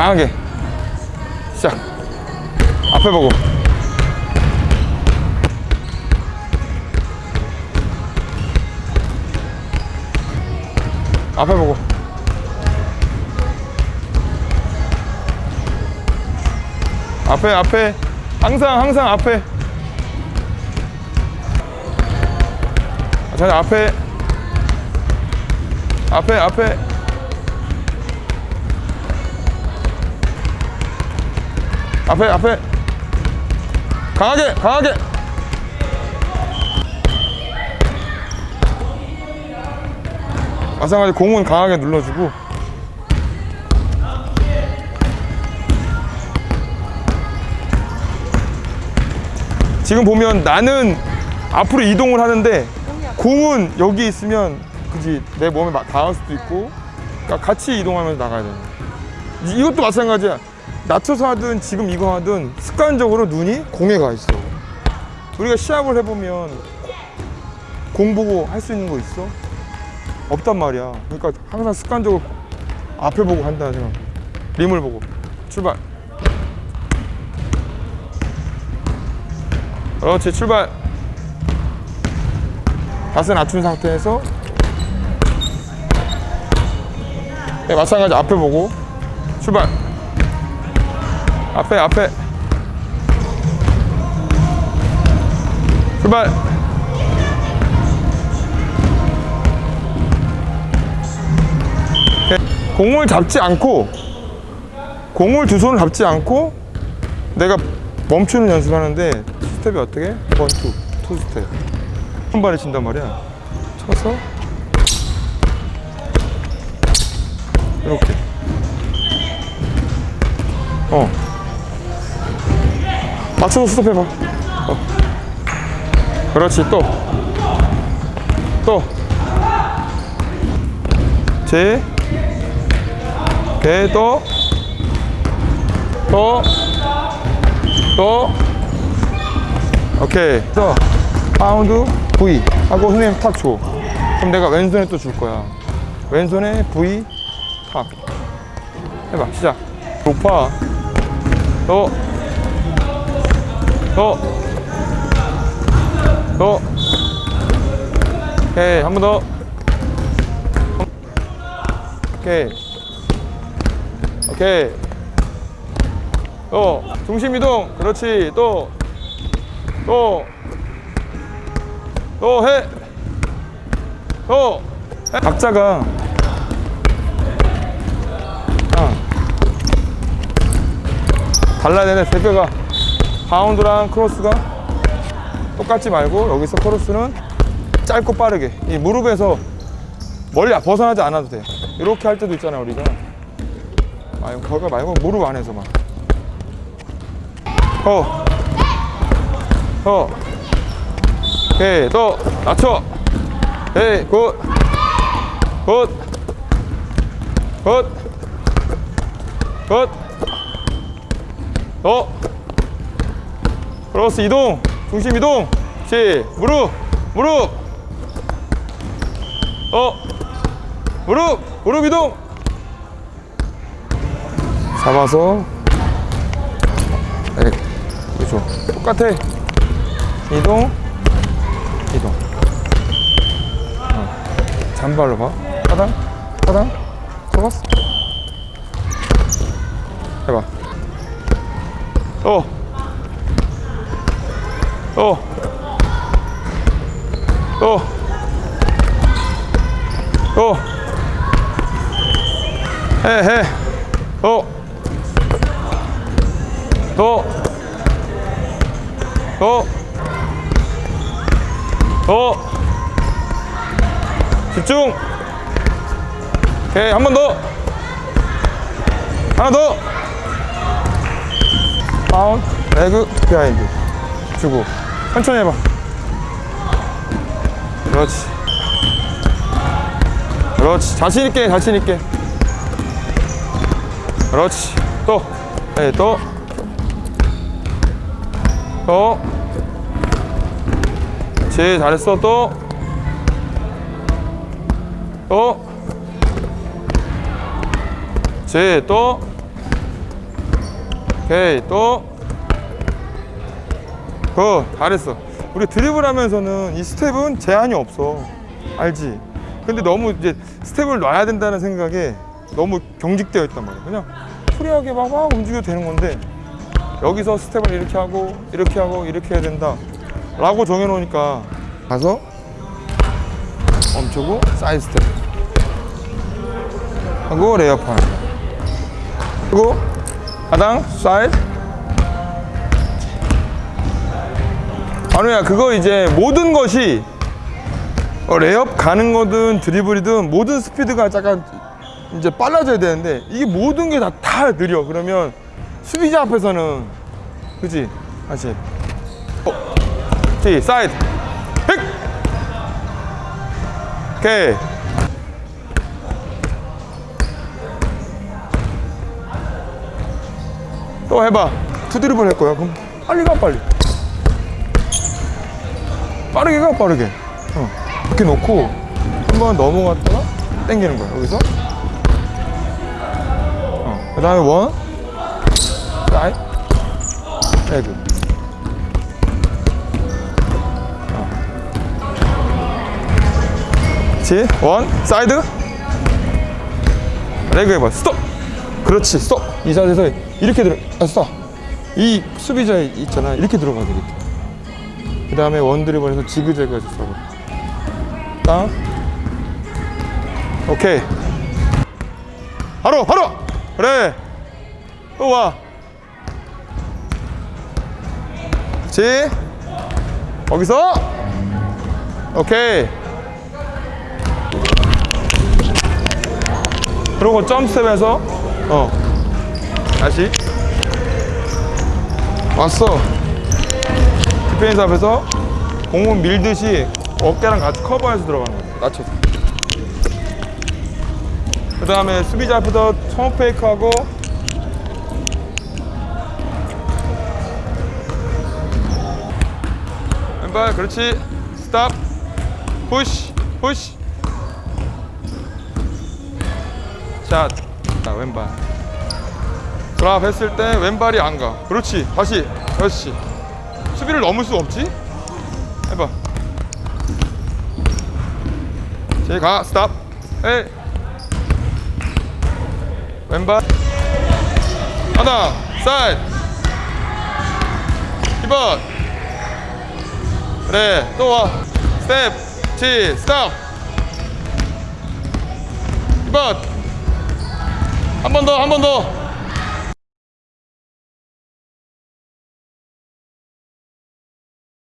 강하게. 시작. 앞에 보고. 앞에 보고. 앞에 앞에. 항상 항상 앞에. 자 앞에. 앞에 앞에 앞에 앞에. 강하게 강하게. 마찬가지 공은 강하게 눌러주고. 지금 보면 나는 앞으로 이동을 하는데 공은 여기 있으면 그지 내 몸에 막 닿을 수도 있고. 그러니까 같이 이동하면서 나가야. 이- 이것도 마찬가지야 낮춰서 하든 지금 이거 하든 습관적으로 눈이 공에 가 있어. 우리가 시합을 해보면 공 보고 할 수 있는 거 있어? 없단 말이야. 그러니까 항상 습관적으로 앞에 보고 한다는 생각 림을 보고. 출발. 그렇지 출발. 자세 낮춘 상태에서 네, 마찬가지 앞에 보고 출발 앞에 앞에. 출발. 네, 공을 잡지 않고 공을 두 손을 잡지 않고 내가 멈추는 연습하는데 스텝이 어떻게? one two two 스텝. 한 발에 친단 말이야. 쳐서 맞춰서 스톱해봐 어. 그렇지 또 또 제, 배, 또, 또, 또, 오케이. 또, 파운드, V 하고 선생님 탁 줘. 그럼 내가 왼손에 또 줄 거야. 왼손에 V, 탁. 해봐, 시작. 높아. 또, 또, 또. 오케이, 한 번 더. 오케이. 오케이. 또 중심 이동. 그렇지. 또. 또. 또 해. 또. 해. 각자가 아. 달라야 되네. 대표가 바운드랑 크로스가 똑같지 말고 여기서 크로스는 짧고 빠르게 이 무릎에서 멀리 벗어나지 않아도 돼. 이렇게 할 때도 있잖아 우리가. 아니 거기 말고 무릎 안에서만. 어. 어. 오케이 또 낮춰. 오케이 good. good. good. good. 또. 크로스 이동. 중심 이동. 시 무릎. 무릎. 어. 무릎 무릎 이동 잡아서 네, 그렇죠 똑같아 이동 이동 어. 잔발로 봐 하단 하단 잡았어 해봐 또 또, 또, 또, 해, 해, 또, 또, 또, 또, 집중. 오케이, 한 번 더. 하나 더. down, leg, behind. 주고. 천천히 해봐. 그렇지. 그렇지. 자신 있게, 자신 있게. 그렇지. 또. 네, 또. 또. 그렇지. 잘했어. 또. 또. 그렇지. 또. 오케이 또 그, 잘했어 우리 드리블 하면서는 이 스텝은 제한이 없어 알지? 근데 너무 이제 스텝을 놔야 된다는 생각에 너무 경직되어 있단 말이야 그냥 free하게 막, 막 움직여도 되는 건데 여기서 스텝을 이렇게 하고 이렇게 하고 이렇게 해야 된다 라고 정해놓으니까 가서 멈추고 사이드 스텝 하고 레이업. 그리고 하당 사이드 아누야 그거 이제 모든 것이 어, 레이업 가는 거든 드리블이든 모든 스피드가 약간 이제 빨라져야 되는데 이게 모든 게 다 다 느려. 그러면 수비자 앞에서는 그지? 다시. 어, 지 사이드. pick 오케이. 또 해봐. two드리블 할 거야. 그럼 빨리 가 빨리 빠르게 가 빠르게. 어. 이렇게 놓고 한번 넘어갔다가 당기는 거야 여기서. 어. 그 다음에 one. 사이드. leg. 그렇지 one. 사이드. leg 해봐. 스톱. 그렇지 스톱. 이 자세에서 이렇게 들어 아 스톱. 이 수비자 있잖아. 이렇게 들어가야 되겠다 그 다음에 원 드리블에서 지그재그해서 서브 땅 오케이. 바로 바로! 그래. 또와. 그렇지 거기서? 오케이. 그리고 점스텝에서? 어. 다시. 왔어 디펜스 앞에서 공은 밀듯이 어깨랑 같이 커버해서 들어가는 거야 낮춰서. 그 다음에 수비자 앞에서 청 fake하고 왼발 그렇지. stop. push push shot 자, 왼발. 드랍 했을 때 왼발이 안가. 그렇지. 다시. 그렇지 수비를 넘을 수 없지? 해봐. 제가 스탑. 에이 왼발. 하나 사이드. 2번. 그래 또와. 스텝 치 스탑. 2번. 한 번 더 한 번더